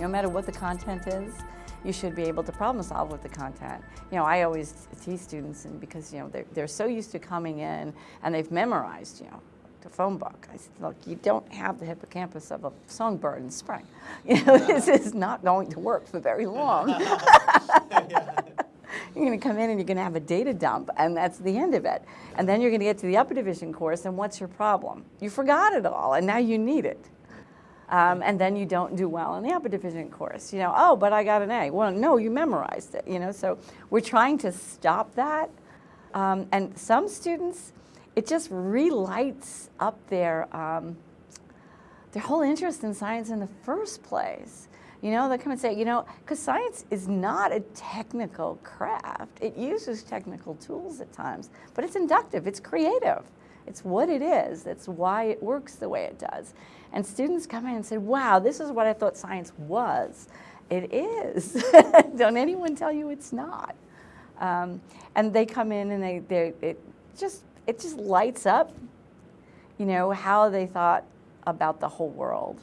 No matter what the content is, you should be able to problem solve with the content. You know, I always tease students and because, you know, they're, they're so used to coming in and they've memorized, you know, the phone book. I said, look, you don't have the hippocampus of a songbird in spring. You know, this is not going to work for very long. you're going to come in and you're going to have a data dump, and that's the end of it. And then you're going to get to the upper division course, and what's your problem? You forgot it all, and now you need it. Um, and then you don't do well in the upper division course. You know, oh, but I got an A. Well, no, you memorized it, you know, so we're trying to stop that. Um, and some students, it just relights up their, um, their whole interest in science in the first place. You know, they come and say, you know, because science is not a technical craft. It uses technical tools at times, but it's inductive, it's creative. It's what it is. That's why it works the way it does. And students come in and say, wow, this is what I thought science was. It is. Don't anyone tell you it's not. Um, and they come in and they, they, it just, it just lights up, you know, how they thought about the whole world.